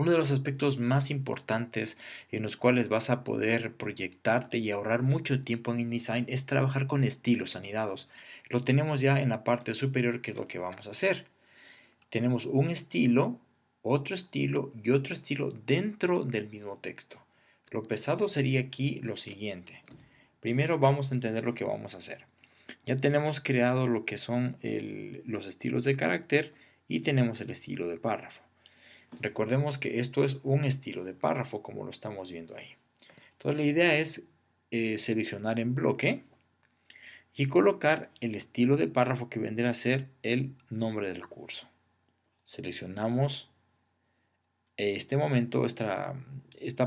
Uno de los aspectos más importantes en los cuales vas a poder proyectarte y ahorrar mucho tiempo en InDesign es trabajar con estilos anidados. Lo tenemos ya en la parte superior que es lo que vamos a hacer. Tenemos un estilo, otro estilo y otro estilo dentro del mismo texto. Lo pesado sería aquí lo siguiente. Primero vamos a entender lo que vamos a hacer. Ya tenemos creado lo que son los estilos de carácter y tenemos el estilo de párrafo. Recordemos que esto es un estilo de párrafo como lo estamos viendo ahí. Entonces la idea es eh, seleccionar en bloque y colocar el estilo de párrafo que vendrá a ser el nombre del curso. Seleccionamos este momento esta, estas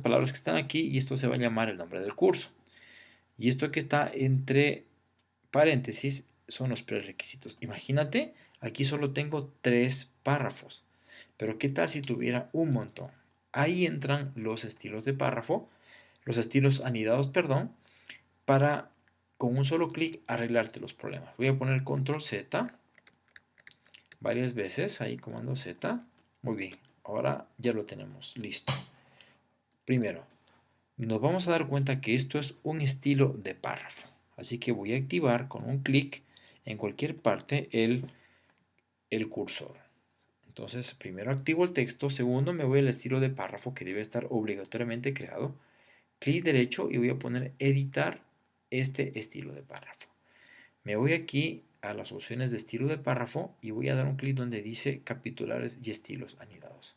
palabras que están aquí y esto se va a llamar el nombre del curso. Y esto que está entre paréntesis son los prerequisitos. Imagínate, aquí solo tengo tres párrafos. Pero ¿qué tal si tuviera un montón? Ahí entran los estilos de párrafo, los estilos anidados, perdón, para con un solo clic arreglarte los problemas. Voy a poner control Z varias veces, ahí comando Z. Muy bien, ahora ya lo tenemos, listo. Primero, nos vamos a dar cuenta que esto es un estilo de párrafo. Así que voy a activar con un clic en cualquier parte el, el cursor. Entonces, primero activo el texto, segundo me voy al estilo de párrafo que debe estar obligatoriamente creado. Clic derecho y voy a poner editar este estilo de párrafo. Me voy aquí a las opciones de estilo de párrafo y voy a dar un clic donde dice capitulares y estilos anidados.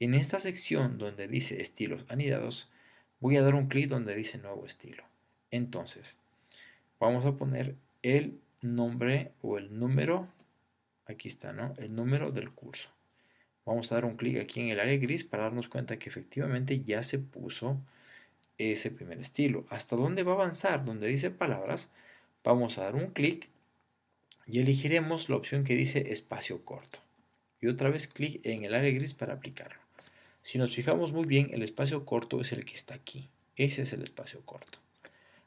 En esta sección donde dice estilos anidados, voy a dar un clic donde dice nuevo estilo. Entonces, vamos a poner el nombre o el número aquí está, ¿no? El número del curso. Vamos a dar un clic aquí en el área gris para darnos cuenta que efectivamente ya se puso ese primer estilo. ¿Hasta dónde va a avanzar? Donde dice palabras, vamos a dar un clic y elegiremos la opción que dice espacio corto. Y otra vez clic en el área gris para aplicarlo. Si nos fijamos muy bien, el espacio corto es el que está aquí. Ese es el espacio corto.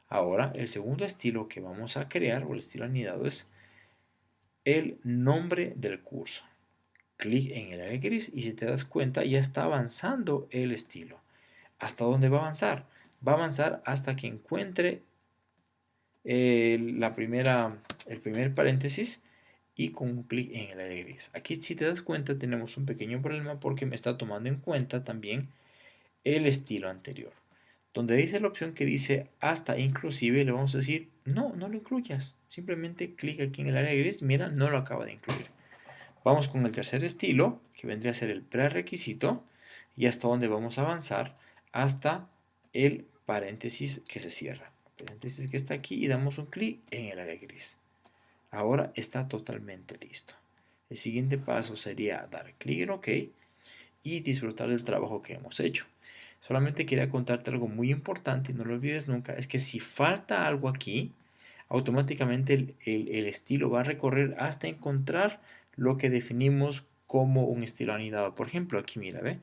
Ahora, el segundo estilo que vamos a crear, o el estilo anidado, es el nombre del curso. Clic en el área gris y si te das cuenta ya está avanzando el estilo. ¿Hasta dónde va a avanzar? Va a avanzar hasta que encuentre el, la primera, el primer paréntesis y con un clic en el área gris. Aquí si te das cuenta tenemos un pequeño problema porque me está tomando en cuenta también el estilo anterior. Donde dice la opción que dice hasta inclusive, le vamos a decir, no, no lo incluyas. Simplemente clic aquí en el área gris, mira, no lo acaba de incluir. Vamos con el tercer estilo, que vendría a ser el prerequisito, y hasta donde vamos a avanzar, hasta el paréntesis que se cierra. Paréntesis que está aquí y damos un clic en el área gris. Ahora está totalmente listo. El siguiente paso sería dar clic en OK y disfrutar del trabajo que hemos hecho. Solamente quería contarte algo muy importante no lo olvides nunca, es que si falta algo aquí, automáticamente el, estilo va a recorrer hasta encontrar lo que definimos como un estilo anidado. Por ejemplo, aquí mira, ¿ve?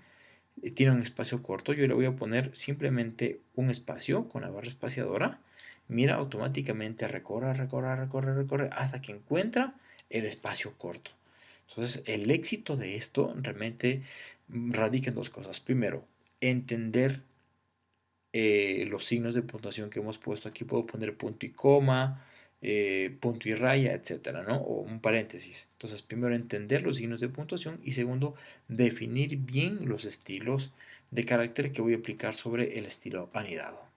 Tiene un espacio corto, yo le voy a poner simplemente un espacio con la barra espaciadora. Mira, automáticamente recorre, recorre, recorre, recorre hasta que encuentra el espacio corto. Entonces, el éxito de esto realmente radica en dos cosas. Primero, entender eh, los signos de puntuación que hemos puesto. Aquí puedo poner punto y coma, eh, punto y raya, etcétera, ¿no? O un paréntesis. Entonces, primero entender los signos de puntuación y segundo, definir bien los estilos de carácter que voy a aplicar sobre el estilo anidado.